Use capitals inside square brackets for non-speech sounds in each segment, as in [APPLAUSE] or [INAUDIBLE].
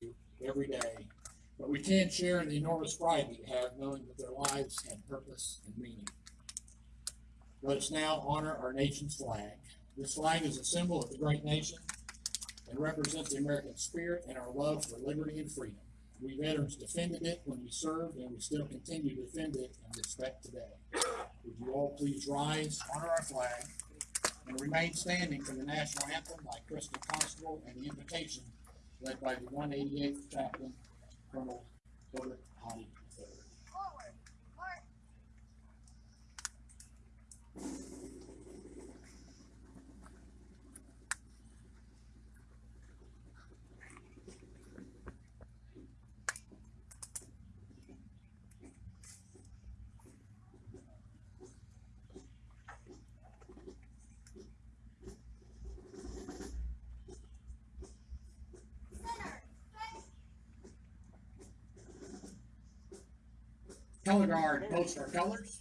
you every day, but we can't share in the enormous pride you have knowing that their lives had purpose and meaning. Let us now honor our nation's flag. This flag is a symbol of the great nation and represents the American spirit and our love for liberty and freedom. We veterans defended it when we served, and we still continue to defend it and respect today. Would you all please rise, honor our flag, and remain standing for the national anthem by Crystal Constable and the invocation led by the one eighty-eighth chaplain, Colonel Herbert Hottie Color guard, post our colors.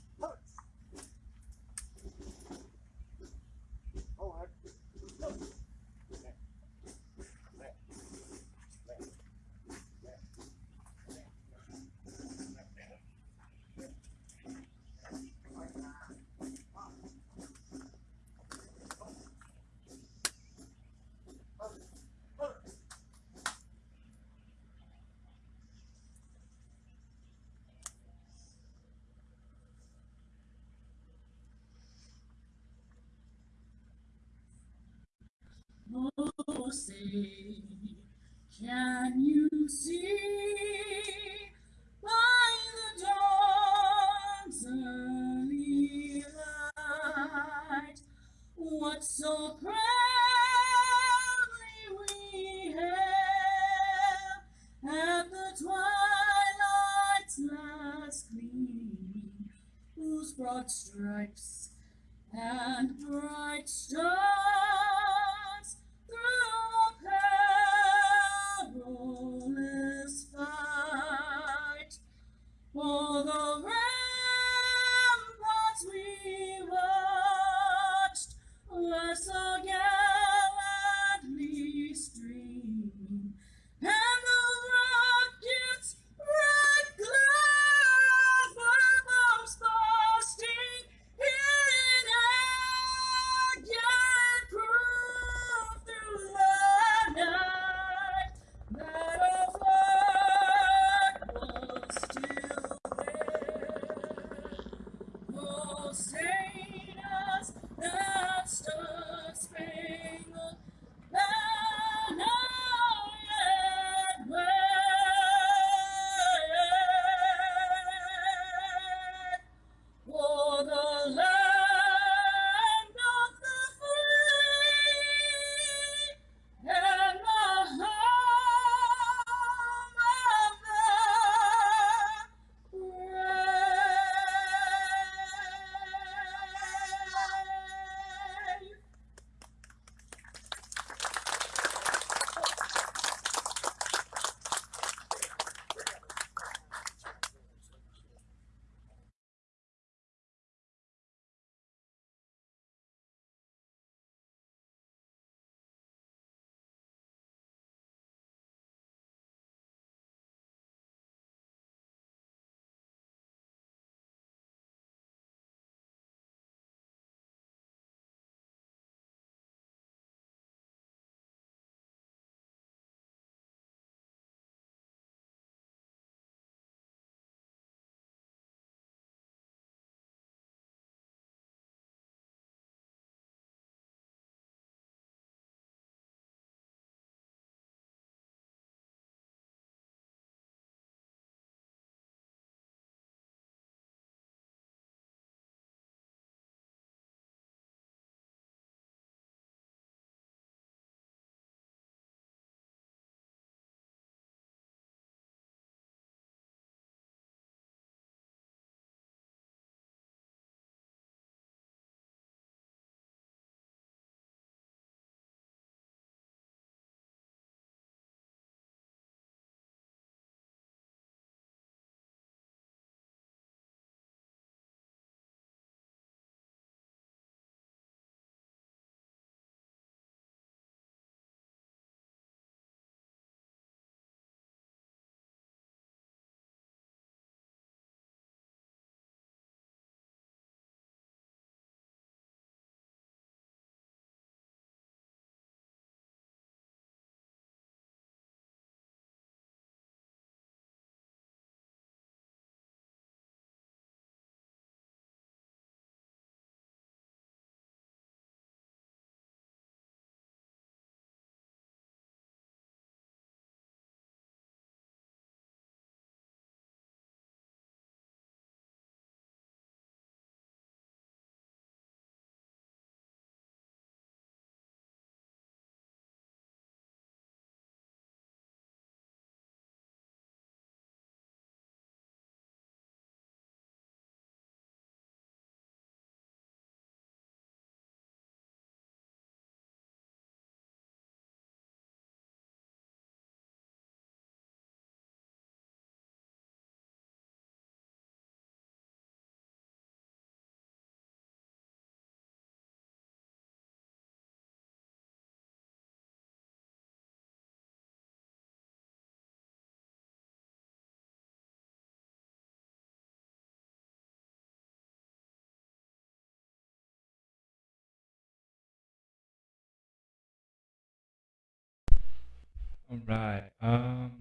All right. Um.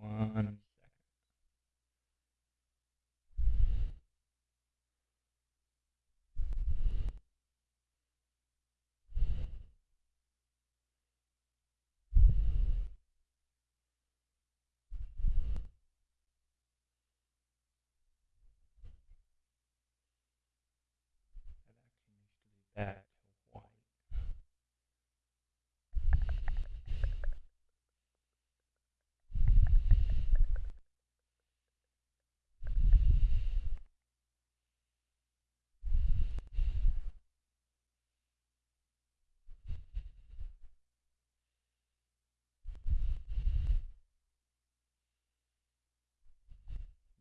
One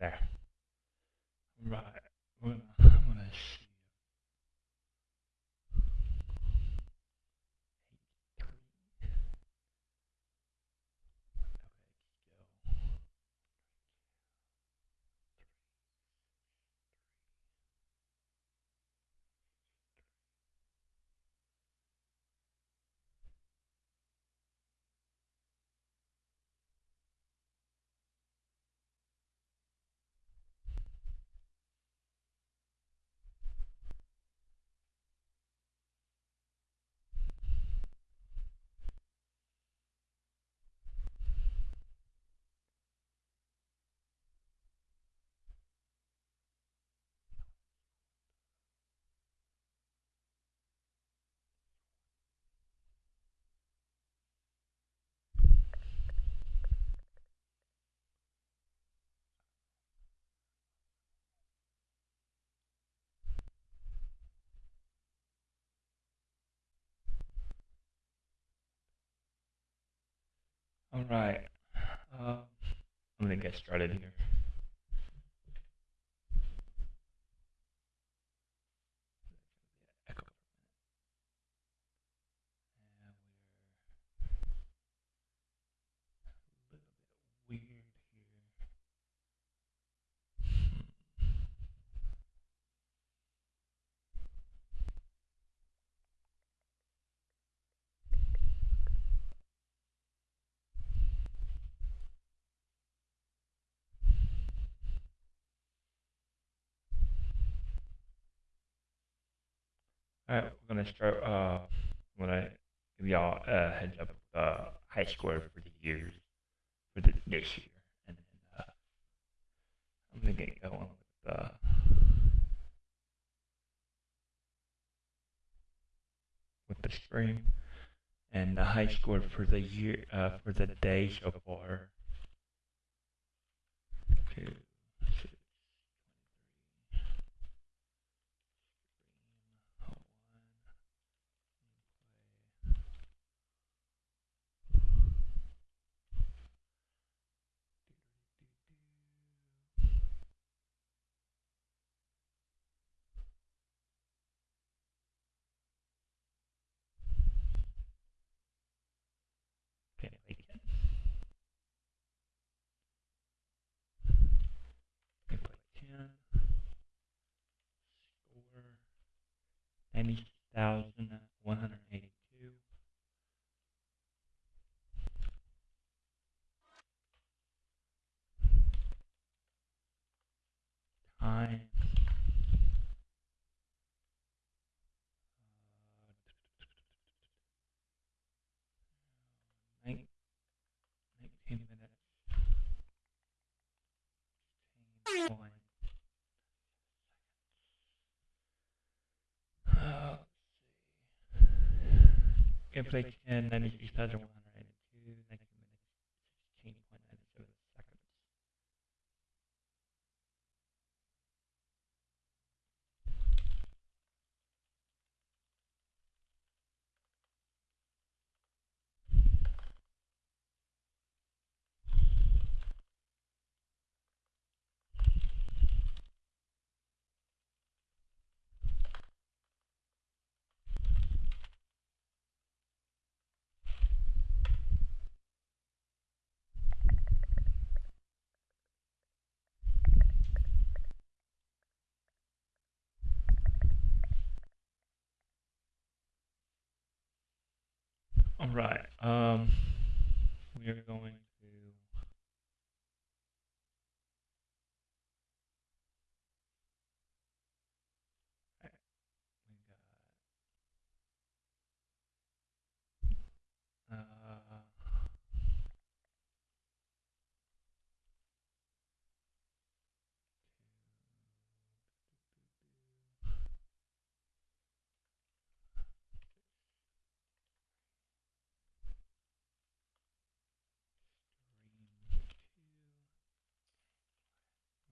There. Right. I'm gonna, All right. Um, I'm gonna get started here. Echo. And we're a little bit weird here. All right, we're gonna start. Uh, I'm gonna give y'all a heads up. Uh, high score for the years for the this year, and then uh, I'm gonna get going with uh, with the stream and the high score for the year uh, for the day so far. Two, Amy Gameplay 10, 96,182, Right. Um, we are going to. Alright, we got, uh,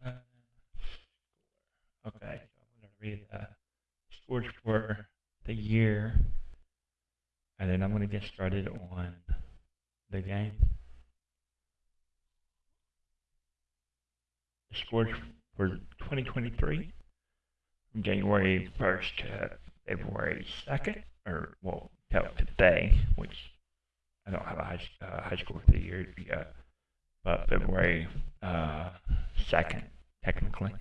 Uh, Okay, so I'm gonna read the scores for the year, and then I'm gonna get started on the game. The for 2023 from January 1st to February 2nd, or well, till today, which I don't have a high, uh, high score for the year yet, but February uh, 2nd, technically.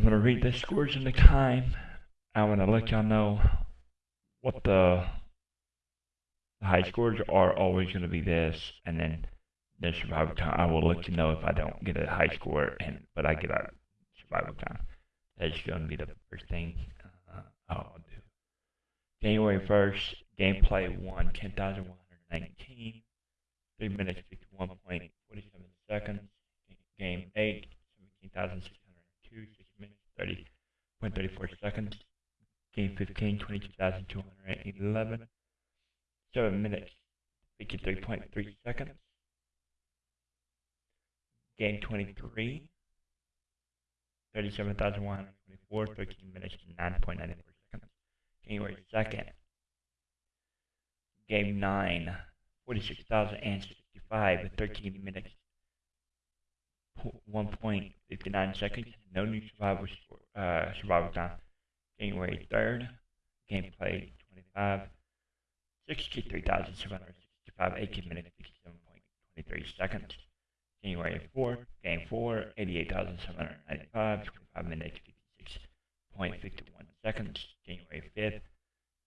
I'm gonna read the scores and the time. I'm gonna let y'all know what the, high scores are. Always gonna be this, and then the survival time. I will let you know if I don't get a high score, and but I get a survival time. That's gonna be the first thing uh, I'll do. January 1st, gameplay one, 10,119. 3 minutes, 51.47 seconds. Game 8, 17,602. 6 minutes, 30.34 seconds. Game 15, 22,211. 7 minutes, 53.3 seconds. Game 23, 37,124. 13 minutes, 9.94 seconds. January 2nd. Game 9, 46,065, 13 minutes, 1.59 seconds. No new survival uh, survival time. January 3rd, gameplay 25, 63,765, 18 minutes, 67.23 seconds. January 4th, game 4, 88,795, 25 minutes, 56.51 seconds. January 5th,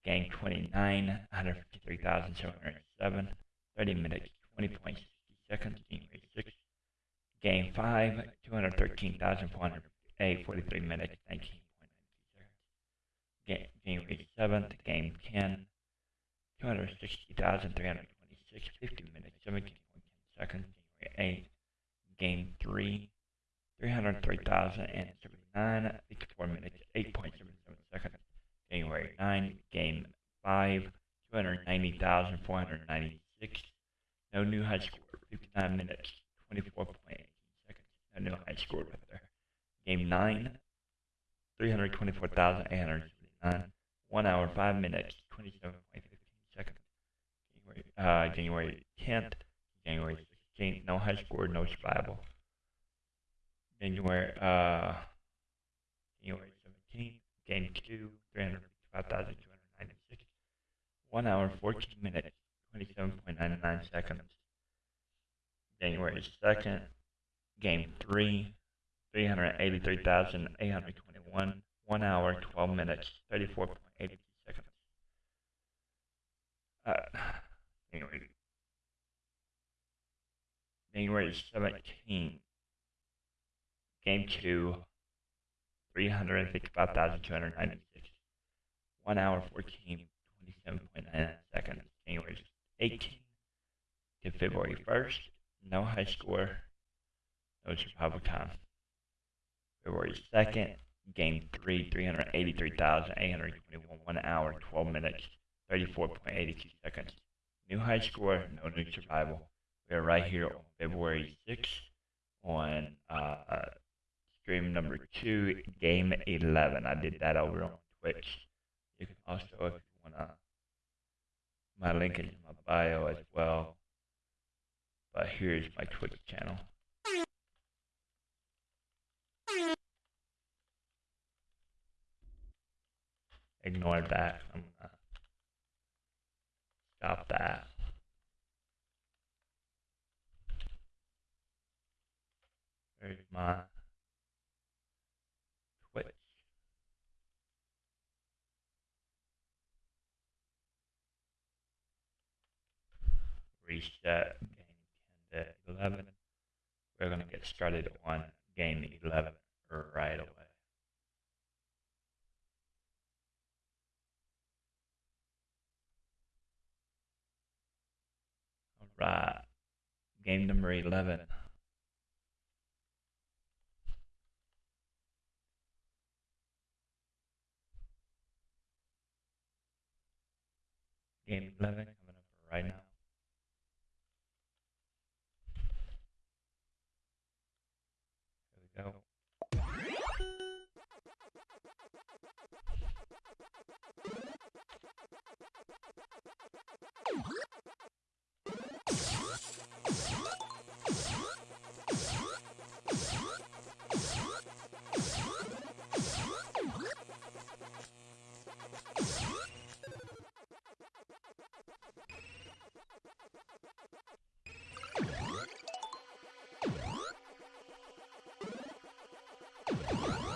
game 29, 153,707, 30 minutes, 20.60 seconds. January 6th, game 5, 213,408, 43 minutes, 19.92 seconds. Ga- January 7th, game 10, 260,326, 50 minutes, 17.10 seconds. January 8th, game 3, 303,079, 54 minutes, 8.77 seconds. January 9, game 5, 290,496. No new high score, 59 minutes, 24.18 seconds. No new high score right there. Game 9, 324,879. 1 hour, 5 minutes, 27.15 seconds. January, uh, January 10th, January 16th, no high score, no survival. January, uh, January 17th, game 2, 355,296. 1 hour, 14 minutes, 27.99 seconds. January 2nd, game 3, 383,821. 1 hour, 12 minutes, 34.82 seconds. Uh, January, January 17th, game 2, 355,296. 1 hour, 14, 27.99 seconds. January 18 to February 1st, no high score, survival time. February 2nd, game 3, 383,821. 1 hour, 12 minutes, 34.82 seconds. New high score, no new survival. We are right here on February 6th on uh, stream number 2, game 11. I did that over on Twitch. You can also, if you want to, my link is in my bio as well. But here's my Twitch channel. Ignore that. I'm gonna stop that. There's my Twitch. reset game 10 to 11. We're to get started on game 11 right away. Right, game number 11. Game 11 coming up right now. Here we go. Let's [LAUGHS]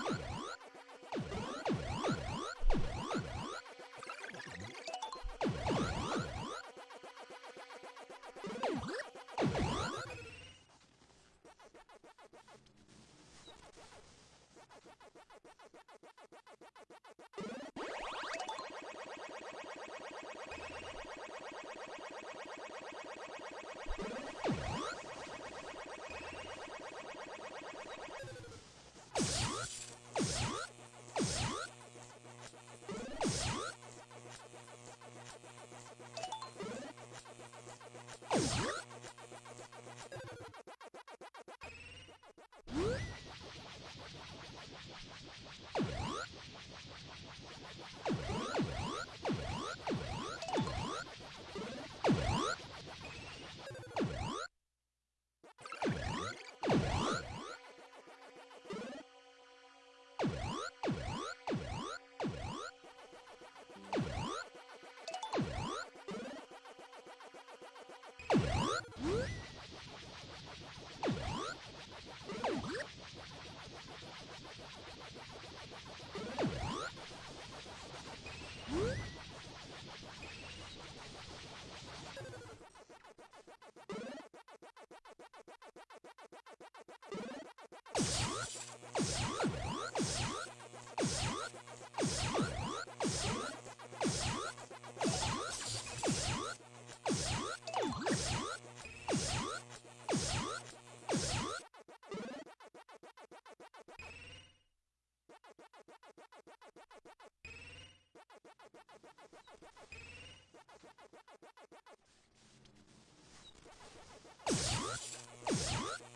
Let's go.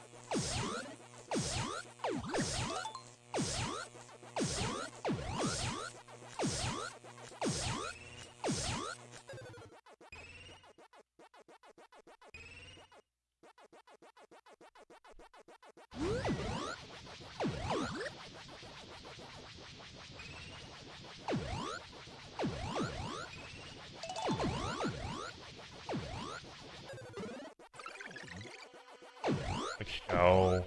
Go.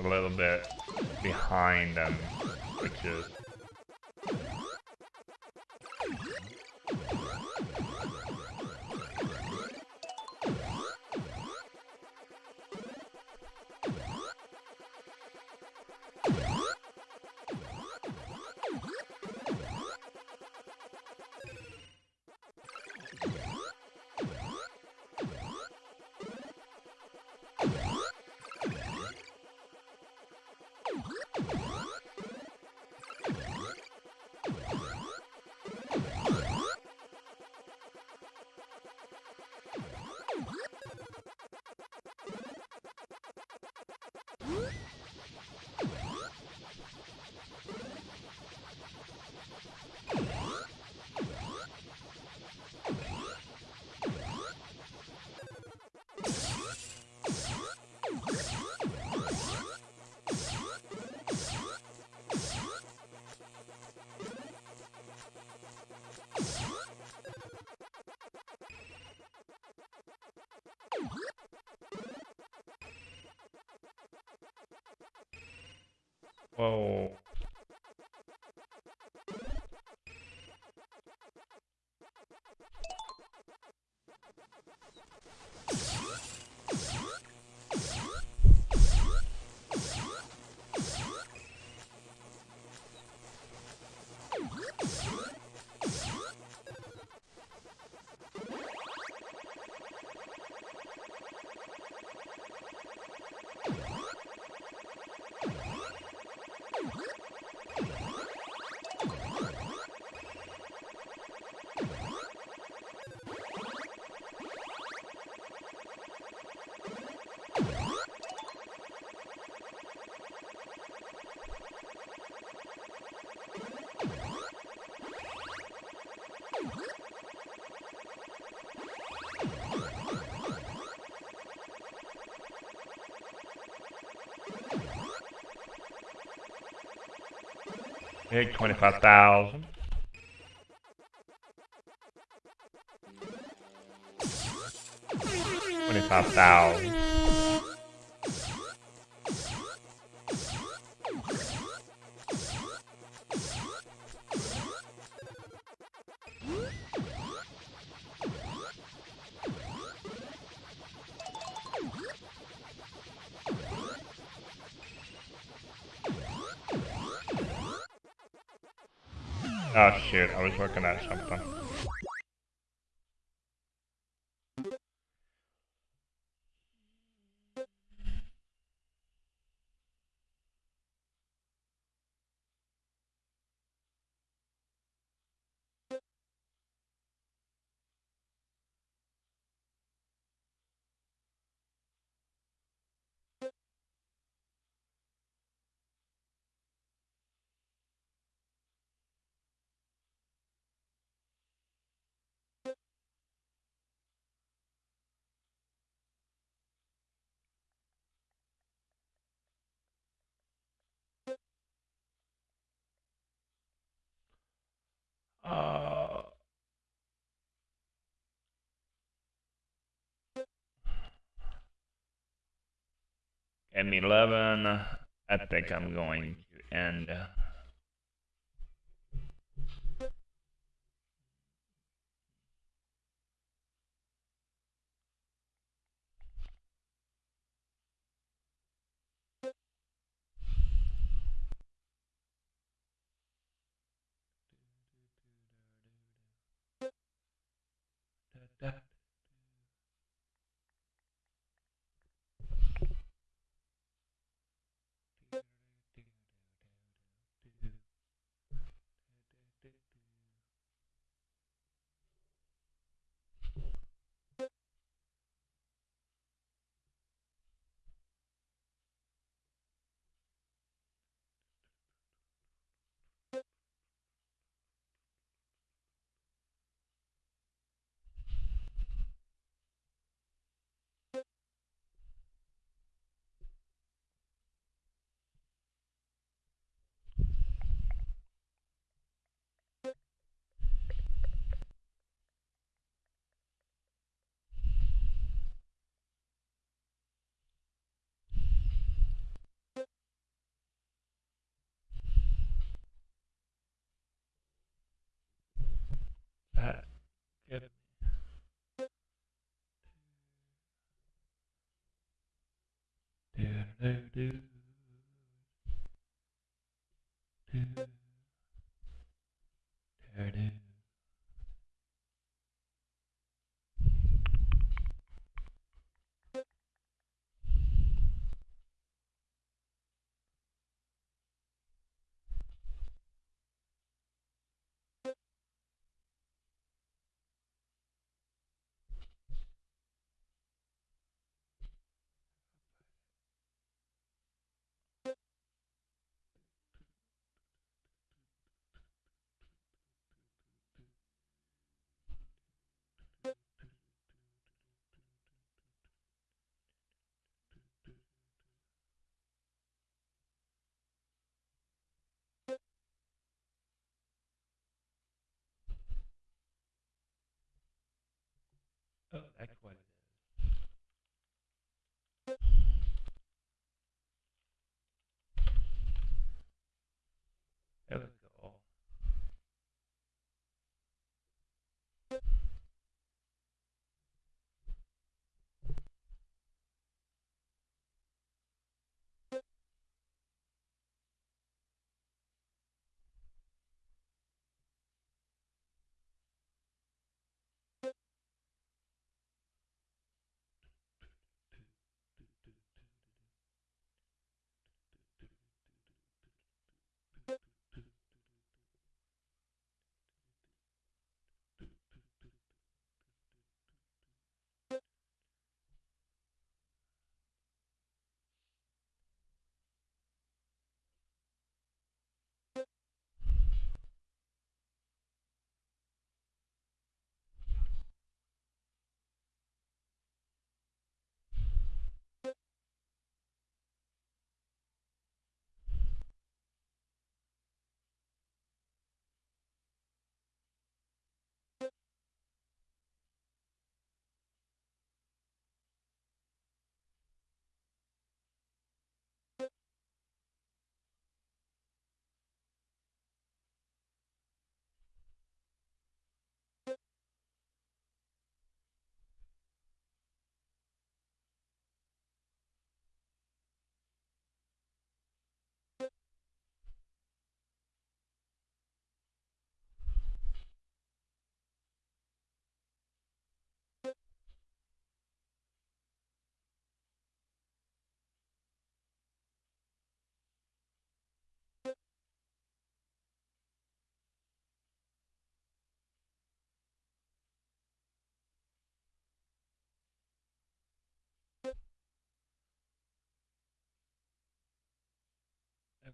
A little bit behind them, which is Whoa. Big twenty-five thousand. Twenty-five thousand. Working at something. M11, I think I'm going to end. Get Oh,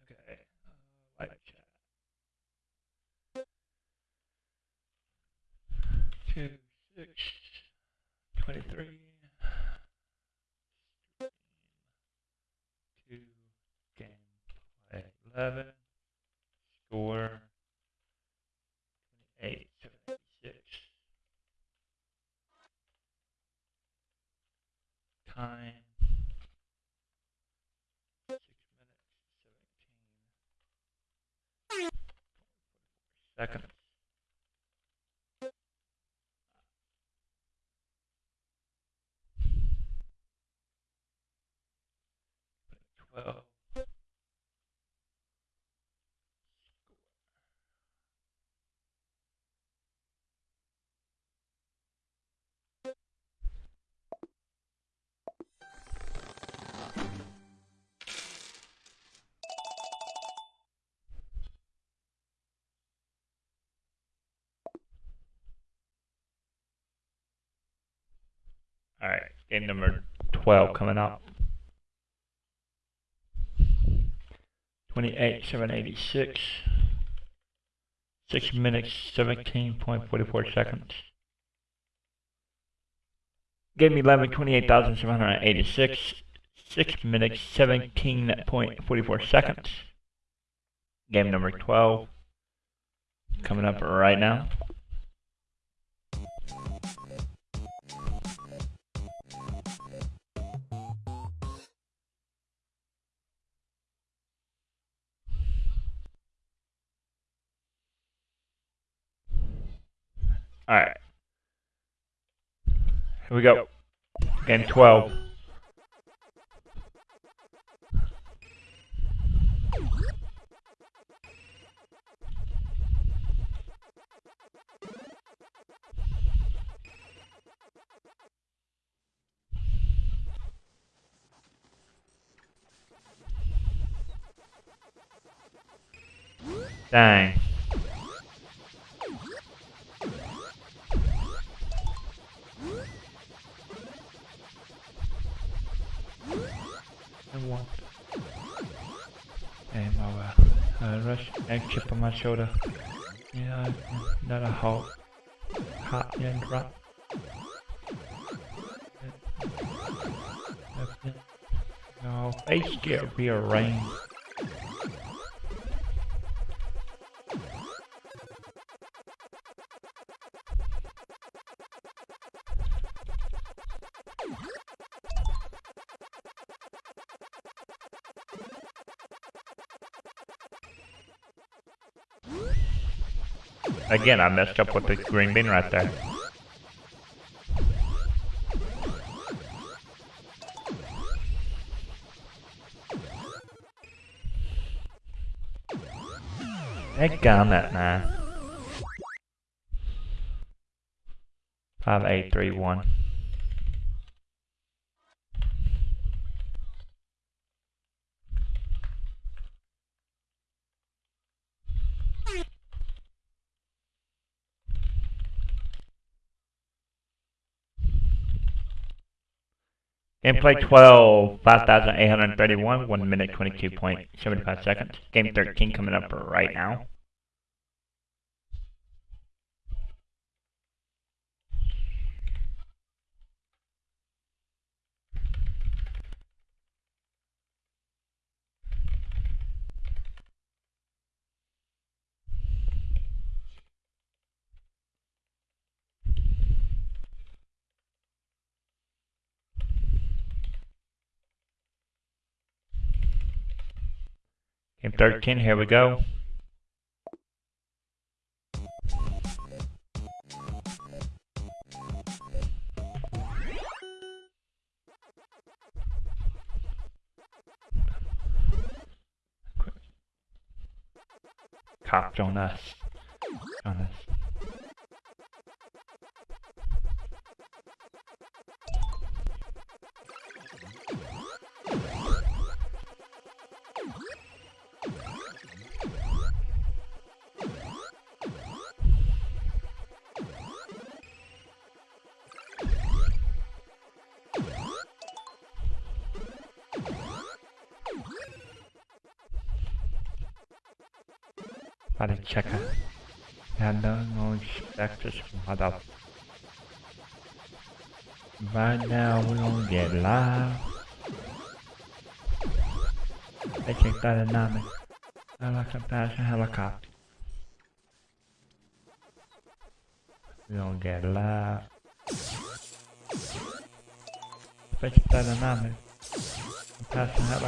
Okay. Uh, live chat. Two, six, twenty-three. Two, gameplay eleven. Score. Twenty-eight, seventy-six. Time. Six minutes, seventeen. Seconds. Twelve. Game number 12 coming up. 28, 786. 6 minutes, 17.44 seconds. Game 11, 28,786. 6 minutes, 17.44 seconds. Game number 12 coming up right now. Alright. Here we go. Game 12. Dang. And one. Uh, chip on my shoulder. Yeah, not a hot, hot and drop. No, face get rearranged. Again, I messed up with the green bean right there. Eggone that man. 5831. In play 12, 5,831, 1 minute 22.75 seconds. Game 13 coming up right now. Game 13, here we go. Copped on us. On us. About to check out. And no, no expect us from up. Right now we're gonna get live. They check that dynamic. I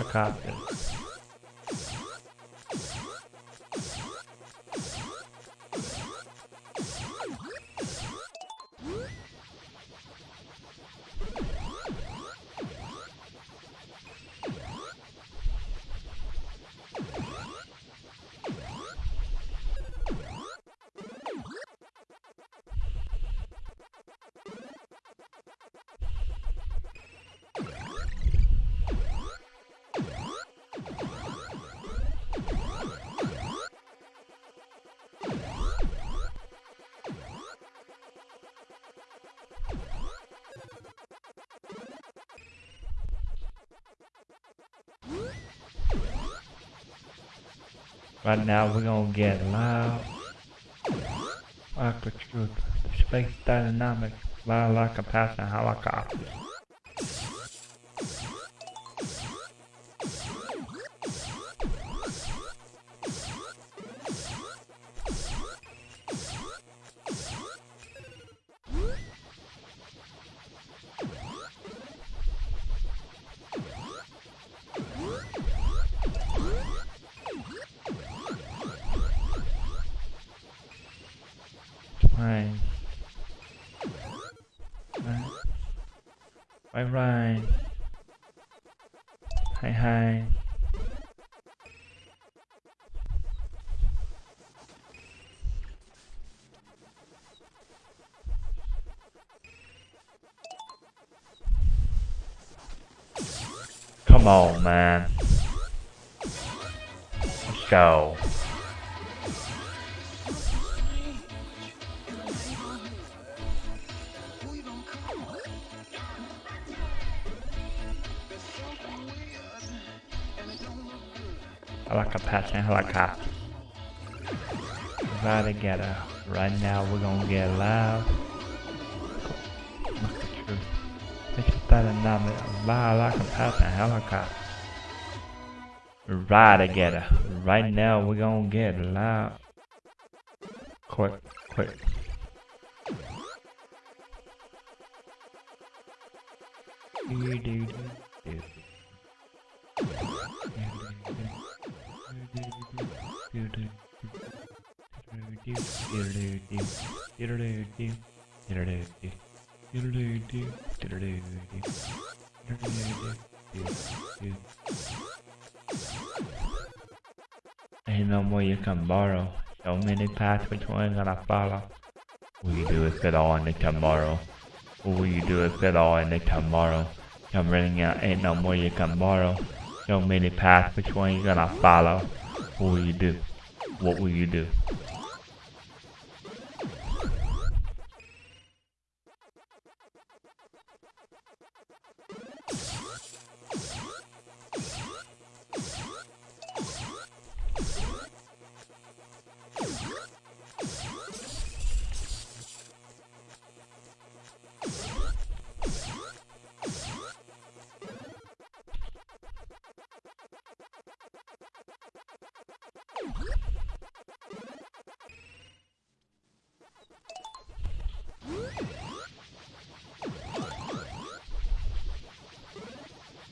like Right now we're gonna get loud. Truth. Space dynamic. Loud like a helicopter. Helicopter. Right together. Right now we're gonna get loud. Quick, quick. Do, do, do, do. Ain't no more you can borrow. So many paths which one gonna follow. Will you do it fit all in the tomorrow? What will you do it fit all in the tomorrow? I'm running out, ain't no more you can borrow. So many paths, which one you gonna follow? What will you do? What will you do?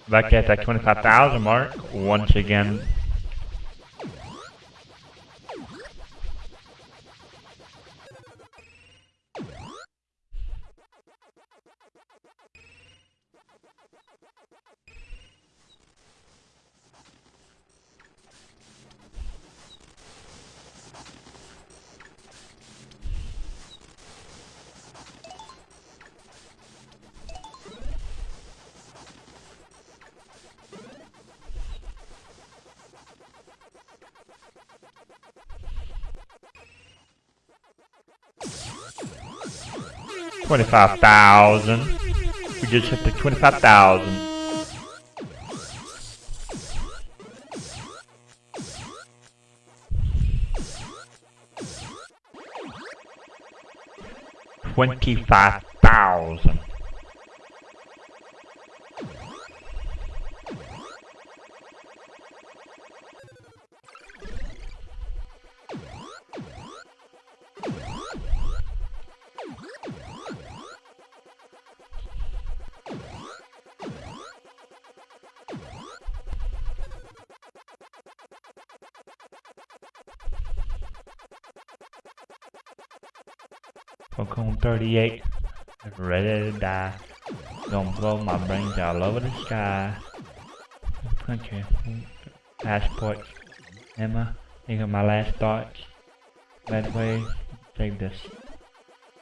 Back at that 25,000 mark, once again. 25,000. We just hit the 25,000. Twenty-five over the sky. Country, passport, Emma, think of my last thoughts. Way, take this.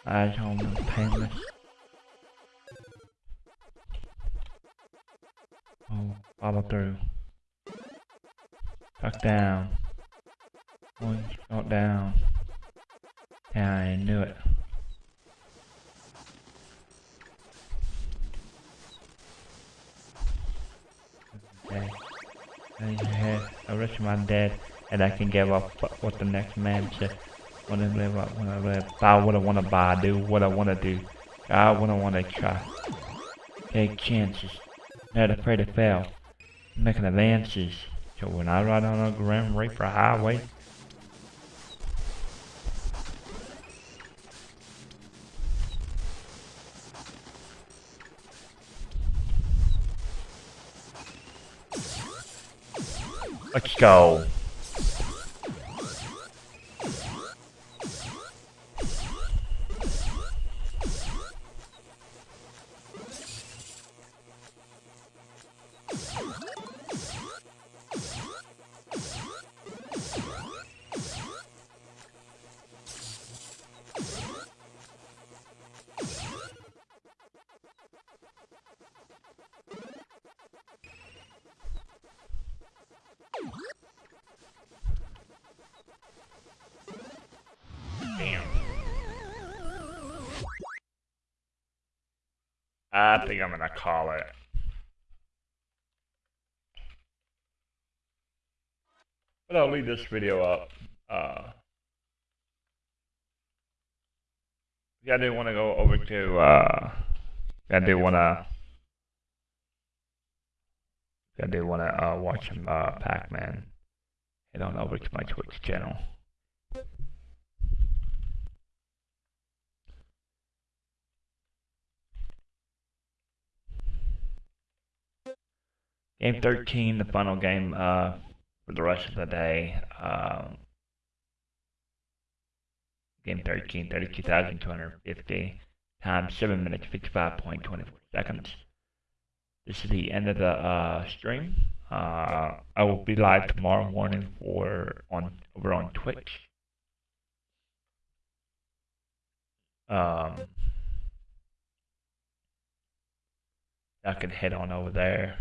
Eyes on the painless. Oh, follow through. Tuck down. One shot down. Yeah, I knew it. Okay. I had I wish my dad and I can give up what the next man said. When I live up, when I live, buy what I wanna buy, do what I wanna do, I wanna try. Take chances, not afraid to fail, making advances. So when I ride on a Grand Reaper highway, Let's go. I think I'm gonna call it. But I'll leave this video up. Uh, yeah, I do want to go over to. Uh, I do want to. I do want to uh, watch uh, Pac-Man. Head on over to my Twitch channel. Game 13, the final game uh, for the rest of the day. Um, game 13, 32,250 times 7 minutes 55.24 seconds. This is the end of the uh, stream. Uh, I will be live tomorrow morning for on over on Twitch. Um, I can head on over there.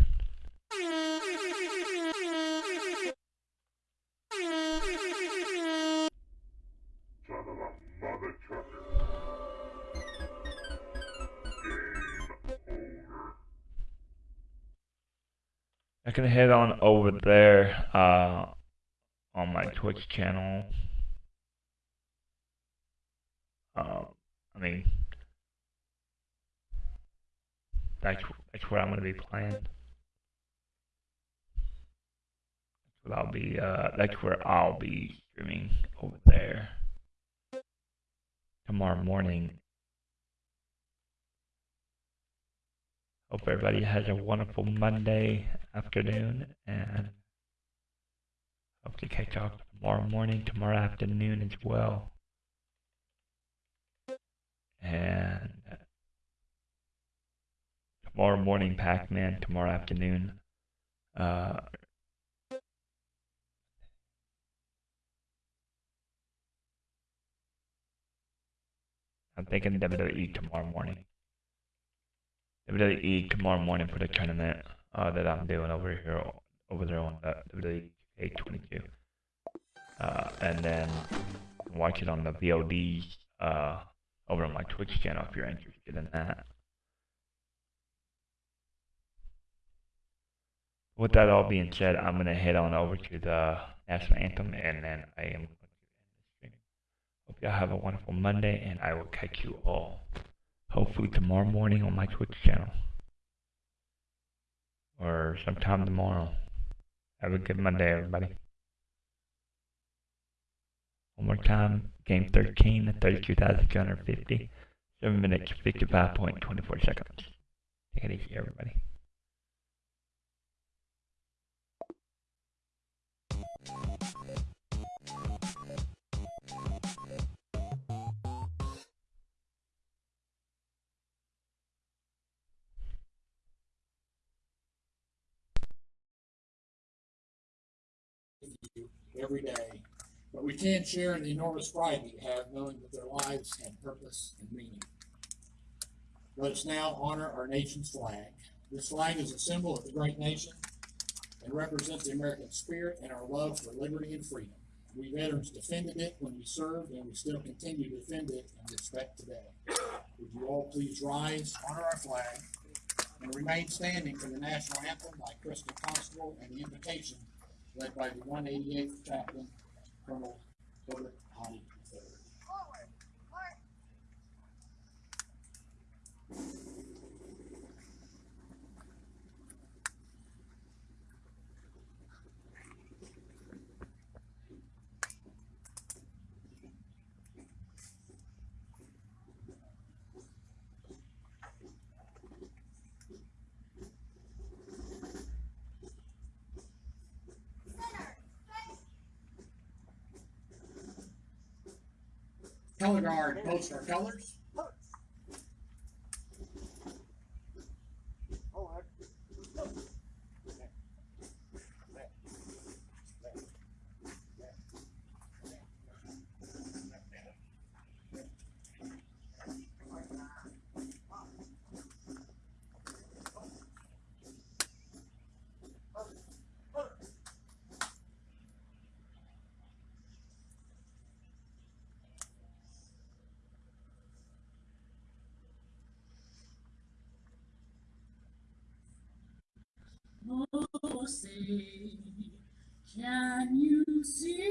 I can head on over there uh, on my Twitch channel. Uh, I mean, that's that's where I'm gonna be playing. That's what I'll be. Uh, that's where I'll be streaming over there tomorrow morning. Hope everybody has a wonderful Monday afternoon and hope to catch up tomorrow morning, tomorrow afternoon as well. And tomorrow morning, Pac Man, tomorrow afternoon. Uh, I'm thinking WWE tomorrow morning. WWE tomorrow morning for the tournament uh, that I'm doing over here, over there on the WWE 822. Uh, and then watch it on the VODs uh, over on my Twitch channel if you're interested in that. With that all being said, I'm gonna head on over to the national anthem, and then I am. Going to stream. Hope y'all have a wonderful Monday, and I will catch you all hopefully tomorrow morning on my Twitch channel or sometime tomorrow. Have a good Monday, everybody. One more time, game 13, 32,250, 7 minutes, 55.24 seconds. Take it easy, everybody. You every day. But we can't share in the enormous pride we have knowing that their lives had purpose and meaning. Let us now honor our nation's flag. This flag is a symbol of the great nation and represents the American spirit and our love for liberty and freedom. We veterans defended it when we served, and we still continue to defend it and respect today. Would you all please rise, honor our flag, and remain standing for the national anthem by Crystal Constable and the invitation led by the one eighty-eighth chaplain, Colonel Herbert Hottie III. Color guard, post our colors. Oh, say, can you see